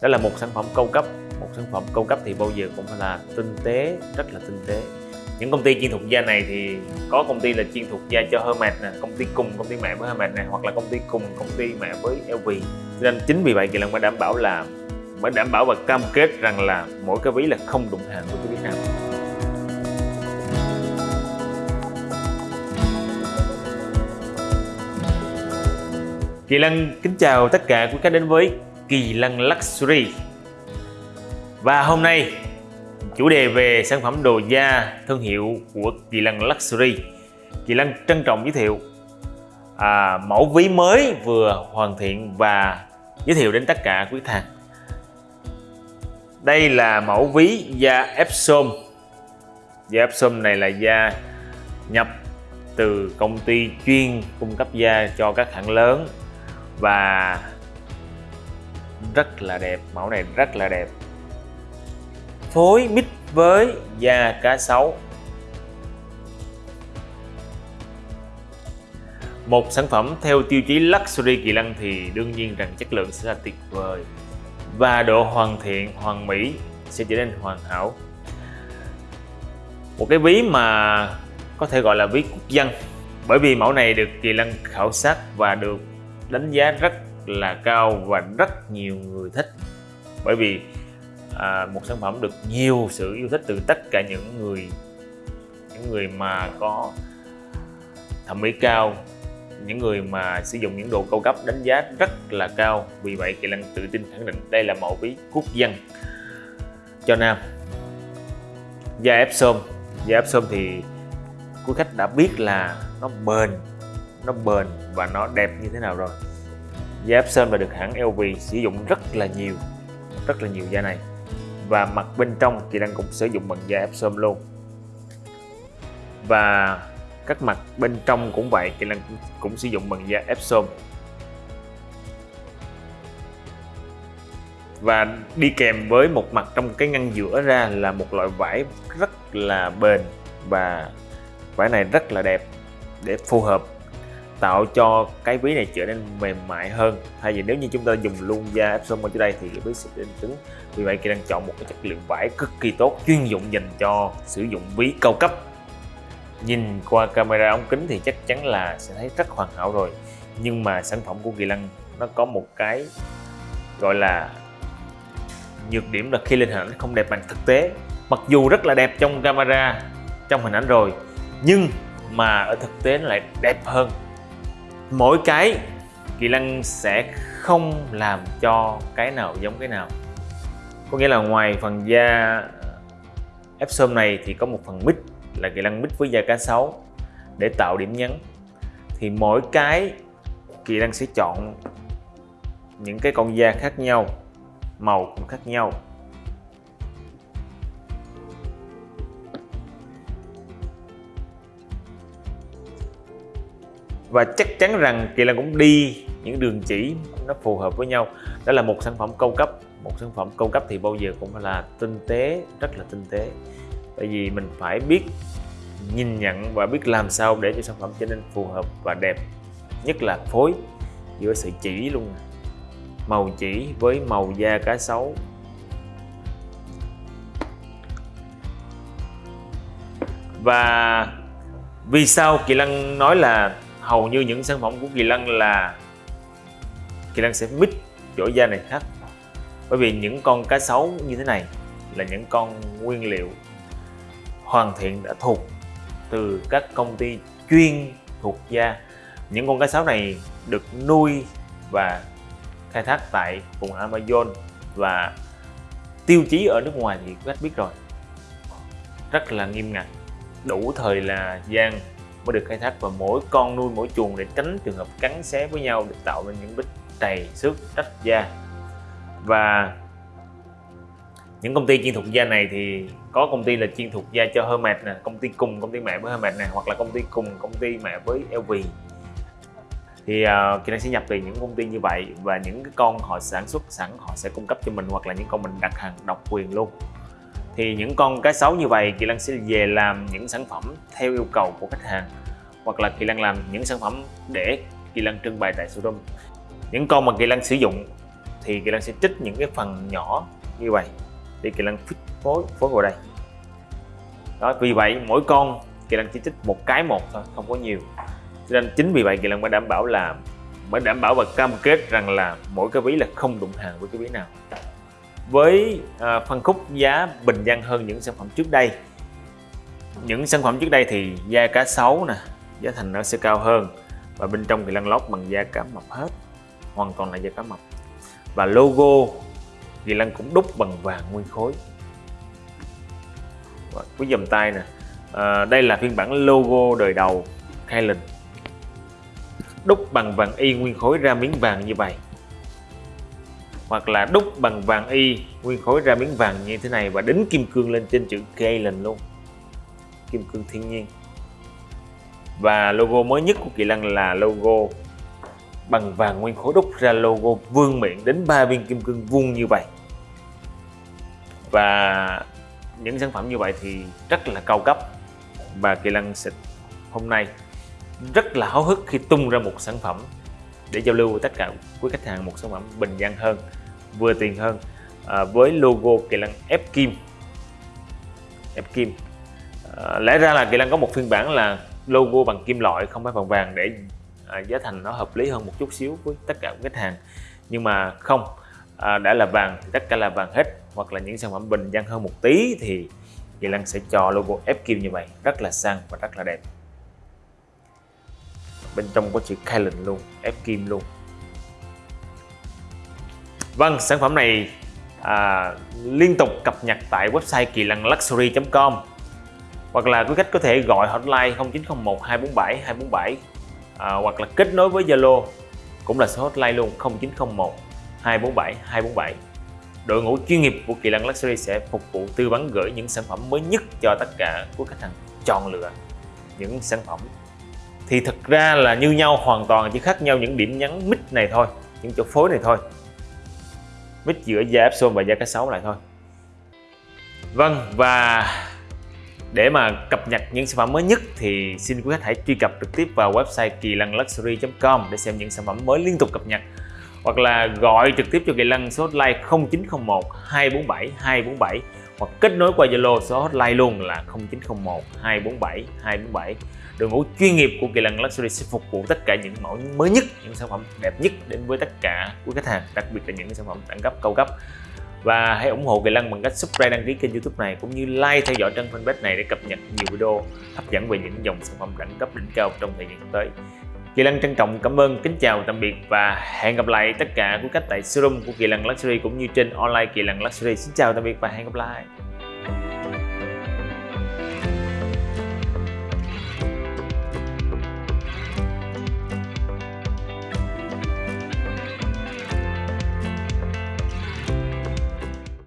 đó là một sản phẩm cao cấp. Một sản phẩm cao cấp thì bao giờ cũng phải là tinh tế, rất là tinh tế. Những công ty chuyên thuộc da này thì có công ty là chuyên thuộc da cho Hermes nè, công ty cùng, công ty mẹ với Hermes này hoặc là công ty cùng, công ty mẹ với LV. Nên chính vì vậy kỳ lần mới đảm bảo là, mới đảm bảo và cam kết rằng là mỗi cái ví là không đụng hàng của Việt Nam Kỳ Lân kính chào tất cả quý khách đến với Kỳ Lân Luxury. Và hôm nay chủ đề về sản phẩm đồ da thương hiệu của Kỳ Lân Luxury. Kỳ Lân trân trọng giới thiệu à, mẫu ví mới vừa hoàn thiện và giới thiệu đến tất cả quý khách hàng. Đây là mẫu ví da Epsom. Da Epsom này là da nhập từ công ty chuyên cung cấp da cho các hãng lớn và rất là đẹp, mẫu này rất là đẹp. Phối mix với da cá sấu. Một sản phẩm theo tiêu chí luxury kỳ lân thì đương nhiên rằng chất lượng sẽ là tuyệt vời. Và độ hoàn thiện, hoàn mỹ sẽ trở nên hoàn hảo. Một cái ví mà có thể gọi là ví quốc dân. Bởi vì mẫu này được kỳ lân khảo sát và được đánh giá rất là cao và rất nhiều người thích. Bởi vì à, một sản phẩm được nhiều sự yêu thích từ tất cả những người những người mà có thẩm mỹ cao những người mà sử dụng những đồ cao cấp đánh giá rất là cao. Vì vậy kỳ lân tự tin khẳng định đây là mẫu ví quốc dân. Cho nam da Epsom da Epsom thì quý khách đã biết là nó bền nó bền và nó đẹp như thế nào rồi da Epson và được hãng LV sử dụng rất là nhiều, rất là nhiều da này. Và mặt bên trong thì đang cũng sử dụng bằng da Epson luôn. Và các mặt bên trong cũng vậy, thì đang cũng sử dụng bằng da Epson và đi kèm với một mặt trong cái ngăn giữa ra là một loại vải rất là bền và vải này rất là đẹp để phù hợp tạo cho cái ví này trở nên mềm mại hơn. Thay vì nếu như chúng ta dùng luôn da Epson ở dưới đây thì cái ví sẽ đến cứng vì vậy kỳ đang chọn một cái chất lượng vải cực kỳ tốt, chuyên dụng dành cho sử dụng ví cao cấp. Nhìn qua camera ống kính thì chắc chắn là sẽ thấy rất hoàn hảo rồi. Nhưng mà sản phẩm của Kỳ Lân nó có một cái gọi là nhược điểm là khi lên hình ảnh không đẹp bằng thực tế. Mặc dù rất là đẹp trong camera, trong hình ảnh rồi, nhưng mà ở thực tế nó lại đẹp hơn mỗi cái Kỳ Lân sẽ không làm cho cái nào giống cái nào. Có nghĩa là ngoài phần da Epsom này thì có một phần mít là Kỳ Lân mít với da cá sấu để tạo điểm nhấn. Thì mỗi cái Kỳ Lân sẽ chọn những cái con da khác nhau, màu cũng khác nhau. Và chắc chắn rằng Kỳ Lân cũng đi những đường chỉ nó phù hợp với nhau. Đó là một sản phẩm cao cấp. Một sản phẩm cao cấp thì bao giờ cũng phải là tinh tế, rất là tinh tế. Tại vì mình phải biết nhìn nhận và biết làm sao để cho sản phẩm trở nên phù hợp và đẹp. Nhất là phối giữa sự chỉ luôn. Màu chỉ với màu da cá sấu. Và vì sao Kỳ Lân nói là hầu như những sản phẩm của Kỳ Lân là Kỳ Lân sẽ mix chỗ da này khác. Bởi vì những con cá sấu như thế này là những con nguyên liệu hoàn thiện đã thuộc từ các công ty chuyên thuộc da. Những con cá sấu này được nuôi và khai thác tại vùng Amazon và tiêu chí ở nước ngoài thì các biết rồi. Rất là nghiêm ngặt, đủ thời là gian mới được khai thác và mỗi con nuôi mỗi chuồng để tránh trường hợp cắn xé với nhau để tạo nên những bích trầy xước rách da. Và những công ty chuyên thuộc da này thì có công ty là chuyên thuộc da cho Hermes nè công ty cùng công ty mẹ với Hermes nè hoặc là công ty cùng công ty mẹ với LV thì uh, Kỳ sẽ nhập từ những công ty như vậy và những cái con họ sản xuất sẵn họ sẽ cung cấp cho mình hoặc là những con mình đặt hàng độc quyền luôn thì những con cá sấu như vậy, Kỳ Lân sẽ về làm những sản phẩm theo yêu cầu của khách hàng, hoặc là Kỳ Lân làm những sản phẩm để Kỳ Lân trưng bày tại showroom. Những con mà Kỳ Lân sử dụng thì Kỳ Lân sẽ trích những cái phần nhỏ như vậy để Kỳ Lân phối phối vào đây. Đó, vì vậy mỗi con Kỳ Lân chỉ trích một cái một thôi, không có nhiều. Cho nên chính vì vậy Kỳ Lân mới đảm bảo là, mới đảm bảo và cam kết rằng là mỗi cái ví là không đụng hàng với cái ví nào với à, phân khúc giá bình dân hơn những sản phẩm trước đây. Những sản phẩm trước đây thì da cá sấu nè giá thành nó sẽ cao hơn và bên trong thì lăn lót bằng da cá mập hết hoàn toàn là da cá mập. Và logo thì lăn cũng đúc bằng vàng nguyên khối. Và cái dầm tay nè à, đây là phiên bản logo đời đầu Kylan. Đúc bằng vàng y nguyên khối ra miếng vàng như vậy hoặc là đúc bằng vàng y. Nguyên khối ra miếng vàng như thế này và đính kim cương lên trên chữ Galen luôn. Kim cương thiên nhiên. Và logo mới nhất của Kỳ Lân là logo bằng vàng nguyên khối đúc ra logo vương miện đến ba viên kim cương vuông như vậy. Và những sản phẩm như vậy thì rất là cao cấp và Kỳ Lân xịt hôm nay rất là háo hức khi tung ra một sản phẩm để giao lưu với tất cả quý khách hàng một sản phẩm bình dân hơn vừa tiền hơn à, với logo Kỳ Lân ép kim. Ép kim. À, lẽ ra là Kỳ Lân có một phiên bản là logo bằng kim loại không phải bằng vàng để à, giá thành nó hợp lý hơn một chút xíu với tất cả khách hàng. Nhưng mà không à, đã là vàng thì tất cả là vàng hết hoặc là những sản phẩm bình dân hơn một tí thì Kỳ Lân sẽ cho logo ép kim như vậy rất là sang và rất là đẹp. Bên trong có chữ Kylan luôn ép kim luôn. Vâng sản phẩm này à, liên tục cập nhật tại website kỳ lân luxury.com hoặc là quý khách có thể gọi hotline 0901 247 247 à, hoặc là kết nối với Zalo cũng là số hotline luôn 0901 247 247 đội ngũ chuyên nghiệp của Kỳ Lân Luxury sẽ phục vụ tư vấn gửi những sản phẩm mới nhất cho tất cả quý khách hàng chọn lựa những sản phẩm. Thì thật ra là như nhau hoàn toàn chỉ khác nhau những điểm nhấn mít này thôi những chỗ phối này thôi mix giữa da Epson và da cá sấu lại thôi. Vâng và để mà cập nhật những sản phẩm mới nhất thì xin quý khách hãy truy cập trực tiếp vào website kỳ lân luxury.com để xem những sản phẩm mới liên tục cập nhật. Hoặc là gọi trực tiếp cho Kỳ Lân số hotline 0901 247 247 hoặc kết nối qua Zalo số hotline luôn là 0901 247 247 đội ngũ chuyên nghiệp của Kỳ Lân Luxury sẽ phục vụ tất cả những mẫu mới nhất những sản phẩm đẹp nhất đến với tất cả quý khách hàng đặc biệt là những sản phẩm đẳng cấp cao cấp và hãy ủng hộ Kỳ Lân bằng cách subscribe đăng ký kênh youtube này cũng như like theo dõi trang fanpage này để cập nhật nhiều video hấp dẫn về những dòng sản phẩm đẳng cấp đỉnh cao trong thời gian tới Kỳ Lân trân trọng cảm ơn, kính chào tạm biệt và hẹn gặp lại tất cả quý khách tại showroom của Kỳ Lân Luxury cũng như trên online Kỳ Lân Luxury. Xin chào tạm biệt và hẹn gặp lại.